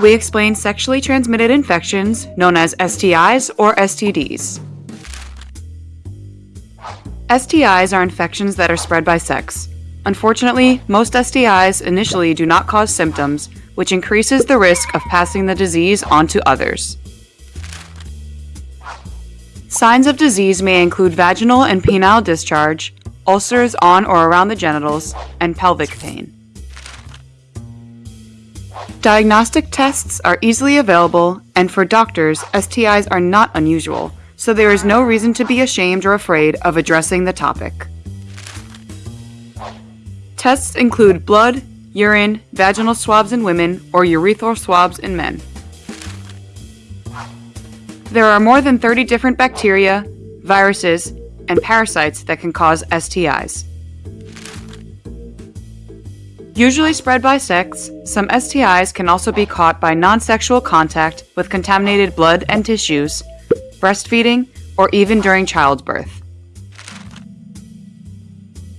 we explain sexually transmitted infections known as STIs or STDs. STIs are infections that are spread by sex. Unfortunately, most STIs initially do not cause symptoms, which increases the risk of passing the disease on to others. Signs of disease may include vaginal and penile discharge, ulcers on or around the genitals, and pelvic pain. Diagnostic tests are easily available, and for doctors, STIs are not unusual, so there is no reason to be ashamed or afraid of addressing the topic. Tests include blood, urine, vaginal swabs in women, or urethral swabs in men. There are more than 30 different bacteria, viruses, and parasites that can cause STIs. Usually spread by sex, some STIs can also be caught by non-sexual contact with contaminated blood and tissues, breastfeeding, or even during childbirth.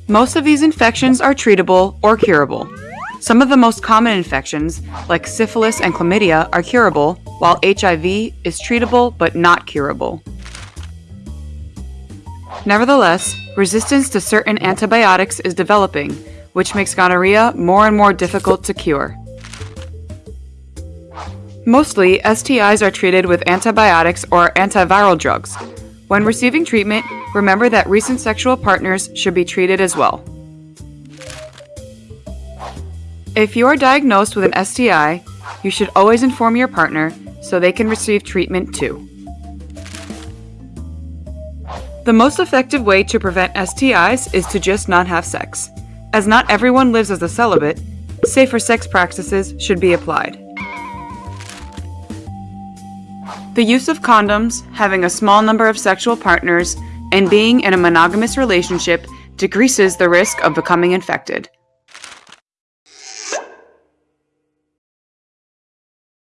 Most of these infections are treatable or curable. Some of the most common infections, like syphilis and chlamydia, are curable, while HIV is treatable but not curable. Nevertheless, resistance to certain antibiotics is developing, which makes gonorrhea more and more difficult to cure. Mostly, STIs are treated with antibiotics or antiviral drugs. When receiving treatment, remember that recent sexual partners should be treated as well. If you are diagnosed with an STI, you should always inform your partner so they can receive treatment too. The most effective way to prevent STIs is to just not have sex. As not everyone lives as a celibate, safer sex practices should be applied. The use of condoms, having a small number of sexual partners, and being in a monogamous relationship decreases the risk of becoming infected.